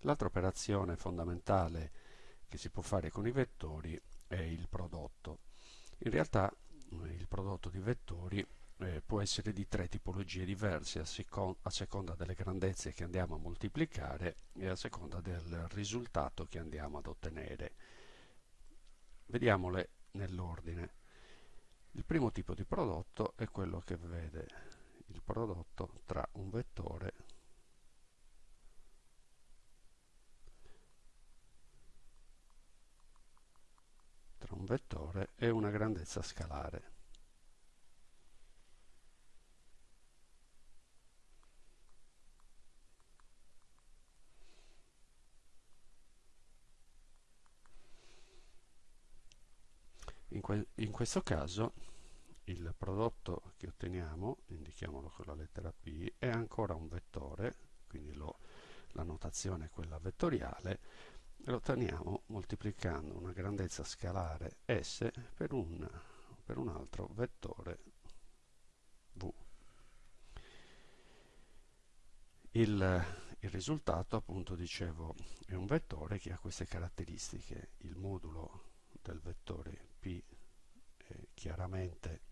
L'altra operazione fondamentale che si può fare con i vettori è il prodotto. In realtà eh, il prodotto di vettori eh, può essere di tre tipologie diverse a, secon a seconda delle grandezze che andiamo a moltiplicare e a seconda del risultato che andiamo ad ottenere. Vediamole nell'ordine. Il primo tipo di prodotto è quello che vede il prodotto tra un vettore tra un e una grandezza scalare. In, que in questo caso il prodotto che otteniamo, indichiamolo con la lettera P, è ancora un vettore, quindi lo, la notazione è quella vettoriale, lo otteniamo moltiplicando una grandezza scalare S per un, per un altro vettore V. Il, il risultato, appunto, dicevo, è un vettore che ha queste caratteristiche. Il modulo del vettore P è chiaramente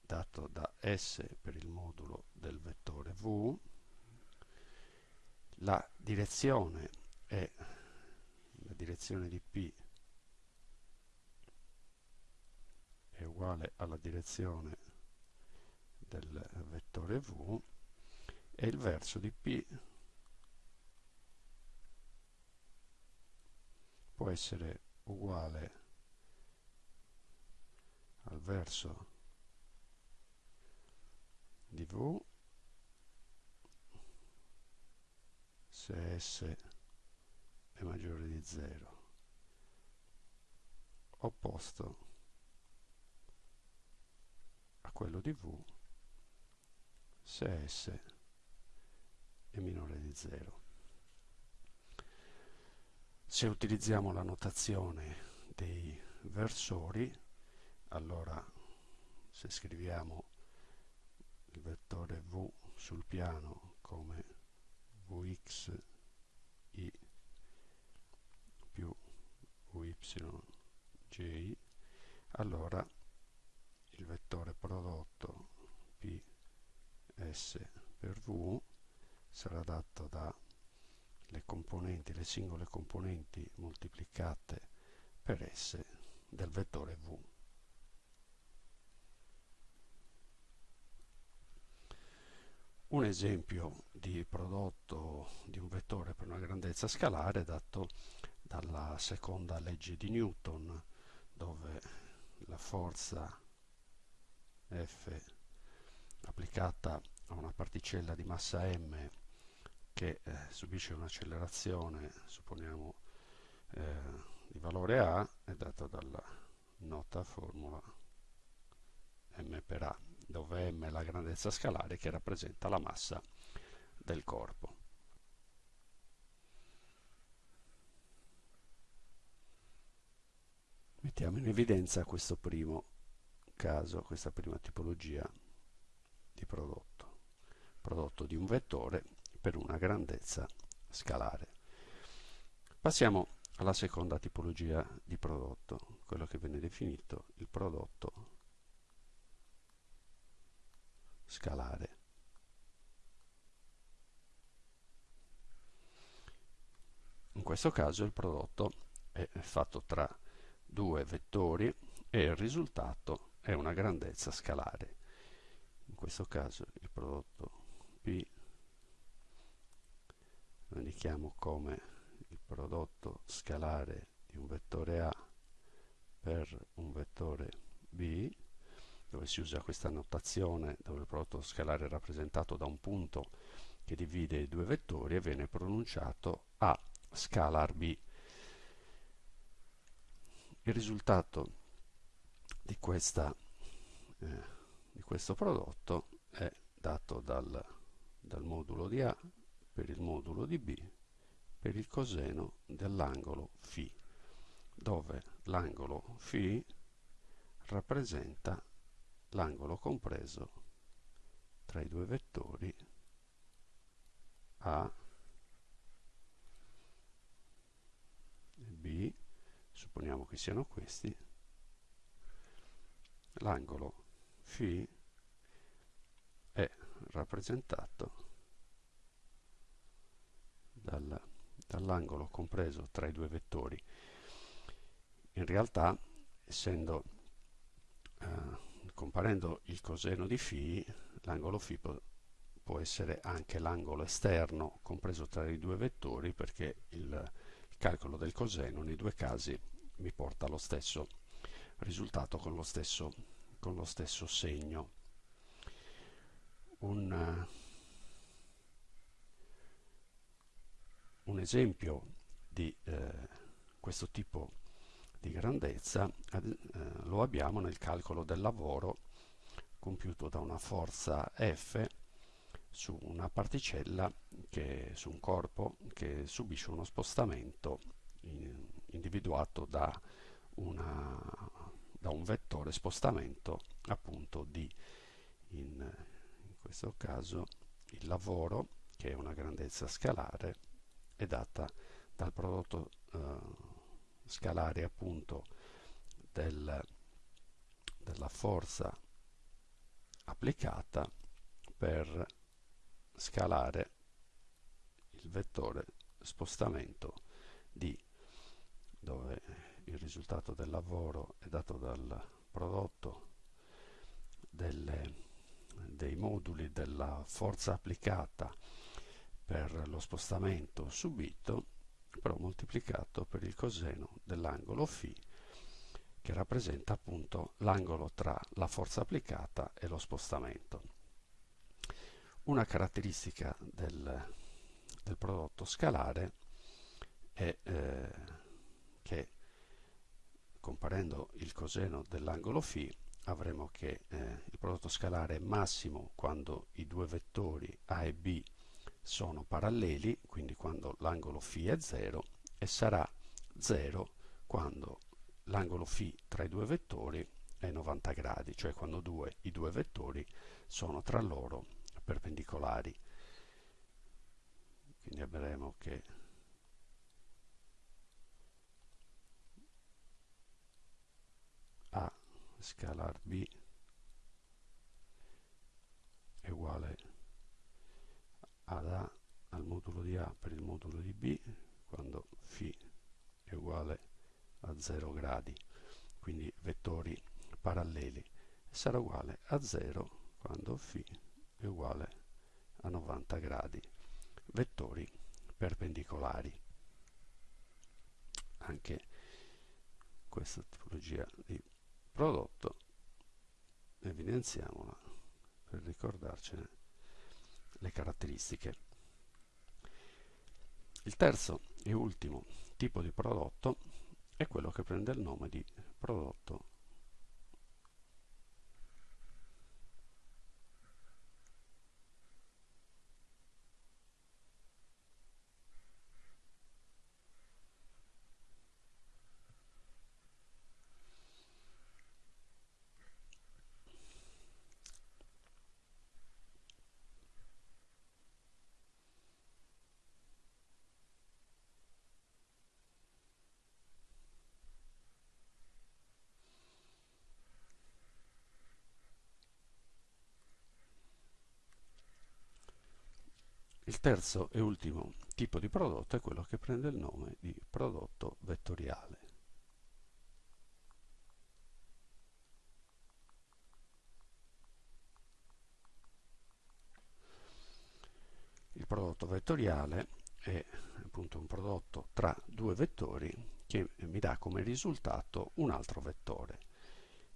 dato da S per il modulo del vettore V, la direzione è direzione di P è uguale alla direzione del vettore V e il verso di P può essere uguale al verso di V se S è maggiore di 0 opposto a quello di V se S è minore di 0 se utilizziamo la notazione dei versori allora se scriviamo il vettore v sul piano come vx i vy j allora il vettore prodotto p s per v sarà dato da le componenti, le singole componenti moltiplicate per s del vettore v. Un esempio di prodotto di un vettore per una grandezza scalare è dato dalla seconda legge di Newton, dove la forza F applicata a una particella di massa m che eh, subisce un'accelerazione, supponiamo eh, di valore A, è data dalla nota formula m per A dove m è la grandezza scalare che rappresenta la massa del corpo. Mettiamo in evidenza questo primo caso, questa prima tipologia di prodotto, prodotto di un vettore per una grandezza scalare. Passiamo alla seconda tipologia di prodotto, quello che viene definito il prodotto scalare. In questo caso il prodotto è fatto tra due vettori e il risultato è una grandezza scalare. In questo caso il prodotto P lo indichiamo come il prodotto scalare di un vettore A per un vettore B dove si usa questa notazione dove il prodotto scalare è rappresentato da un punto che divide i due vettori e viene pronunciato A scalar B. Il risultato di, questa, eh, di questo prodotto è dato dal, dal modulo di A per il modulo di B per il coseno dell'angolo φ, dove l'angolo φ rappresenta l'angolo compreso tra i due vettori A supponiamo che siano questi, l'angolo φ è rappresentato dal, dall'angolo compreso tra i due vettori. In realtà, essendo eh, comparendo il coseno di φ, l'angolo φ può, può essere anche l'angolo esterno compreso tra i due vettori perché il, il calcolo del coseno nei due casi mi porta allo stesso risultato con lo stesso, con lo stesso segno. Un, uh, un, esempio di eh, questo tipo di grandezza eh, lo abbiamo nel calcolo del lavoro compiuto da una forza F su una particella, che, su un corpo che subisce uno spostamento individuato da, una, da, un vettore spostamento appunto di, in, in questo caso, il lavoro, che è una grandezza scalare, è data dal prodotto eh, scalare appunto del, della forza applicata per scalare il vettore spostamento d dove il risultato del lavoro è dato dal prodotto delle, dei moduli della forza applicata per lo spostamento subito però moltiplicato per il coseno dell'angolo φ che rappresenta appunto l'angolo tra la forza applicata e lo spostamento. Una caratteristica del, del prodotto scalare è eh, comparendo il coseno dell'angolo φ avremo che eh, il prodotto scalare è massimo quando i due vettori A e B sono paralleli, quindi quando l'angolo φ è 0, e sarà 0 quando l'angolo φ tra i due vettori è 90 gradi, cioè quando due, i due vettori sono tra loro perpendicolari. Quindi avremo che A scalar B è uguale ad A al modulo di A per il modulo di B quando φ è uguale a a 0 gradi, quindi vettori paralleli, sarà uguale a 0 quando φ è uguale a 90 gradi, vettori perpendicolari. Anche questa tipologia di prodotto evidenziamola per ricordarcene le caratteristiche. Il terzo e ultimo tipo di prodotto è quello che prende il nome di prodotto Il terzo e ultimo tipo di prodotto è quello che prende il nome di prodotto vettoriale. Il prodotto vettoriale è appunto un prodotto tra due vettori che mi dà come risultato un altro vettore.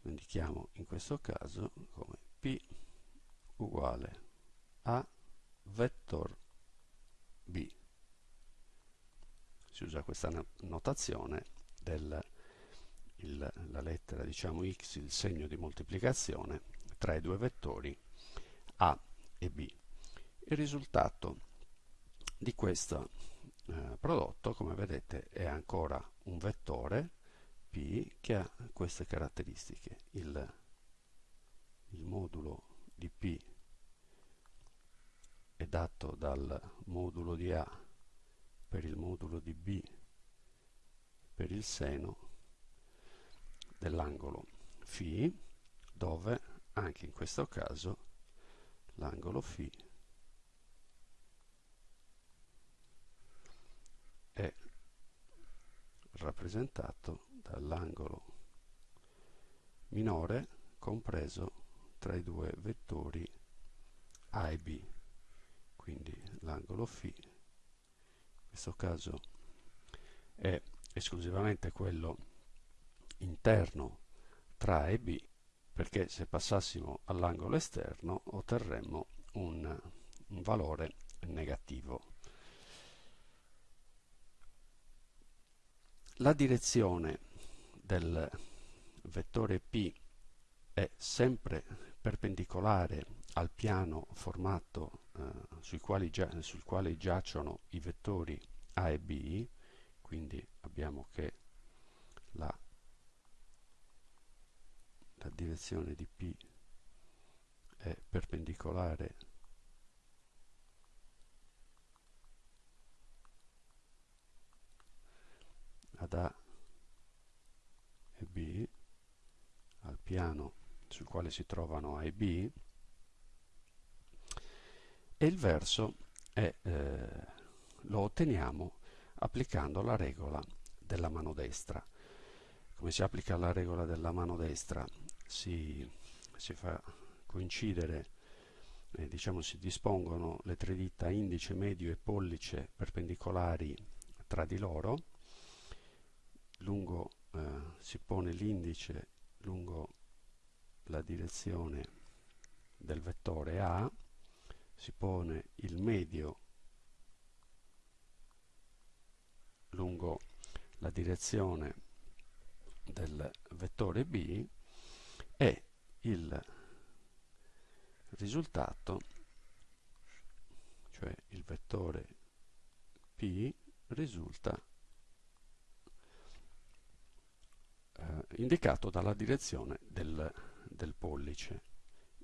Lo indichiamo in questo caso come P uguale a vector b. Si usa questa notazione della lettera diciamo x, il segno di moltiplicazione tra i due vettori a e b. Il risultato di questo eh, prodotto, come vedete, è ancora un vettore p che ha queste caratteristiche. Il, il modulo di p è dato dal modulo di A per il modulo di B per il seno dell'angolo φ dove anche in questo caso l'angolo φ è rappresentato dall'angolo minore compreso tra i due vettori A e B quindi l'angolo φ in questo caso è esclusivamente quello interno tra A e B perché se passassimo all'angolo esterno otterremmo un, un valore negativo. La direzione del vettore P è sempre perpendicolare al piano formato sui quali sul quale giacciono i vettori A e B, quindi abbiamo che la la direzione di P è perpendicolare ad A e B al piano sul quale si trovano A e B e il verso è, eh, lo otteniamo applicando la regola della mano destra. Come si applica la regola della mano destra? si, si fa coincidere, eh, diciamo si dispongono le tre dita indice, medio e pollice perpendicolari tra di loro, lungo eh, si pone l'indice lungo la direzione del vettore A, si pone il medio lungo la direzione del vettore B e il risultato, cioè il vettore P, risulta eh, indicato dalla direzione del, del pollice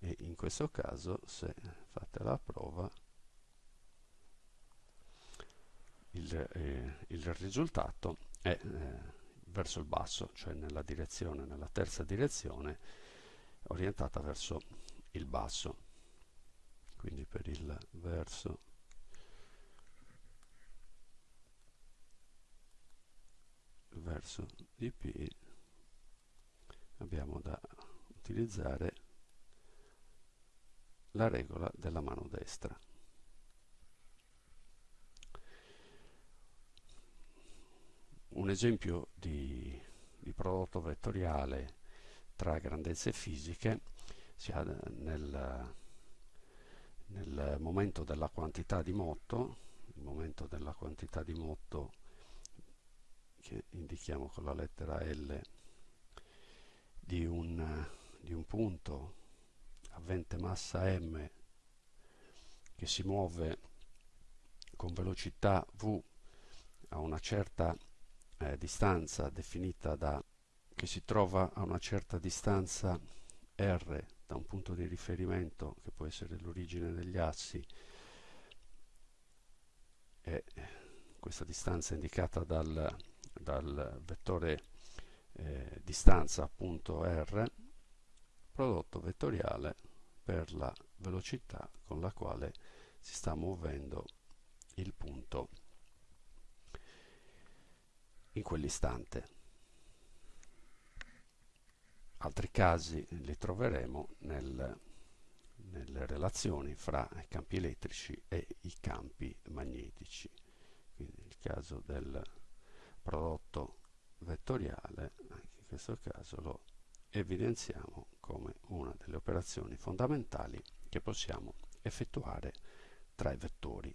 e in questo caso se fate la prova il, eh, il risultato è eh, verso il basso, cioè nella direzione, nella terza direzione orientata verso il basso. Quindi per il verso verso di P abbiamo da utilizzare la regola della mano destra. Un esempio di, di prodotto vettoriale tra grandezze fisiche sia nel, nel momento della quantità di motto, il momento della quantità di motto che indichiamo con la lettera L di un, di un punto avente massa m che si muove con velocità v a una certa eh, distanza definita da che si trova a una certa distanza r da un punto di riferimento che può essere l'origine degli assi e questa distanza è indicata dal, dal vettore eh, distanza appunto r prodotto vettoriale per la velocità con la quale si sta muovendo il punto in quell'istante. Altri casi li troveremo nel, nelle relazioni fra i campi elettrici e i campi magnetici. Quindi il caso del prodotto vettoriale, anche in questo caso lo evidenziamo come una delle operazioni fondamentali che possiamo effettuare tra i vettori.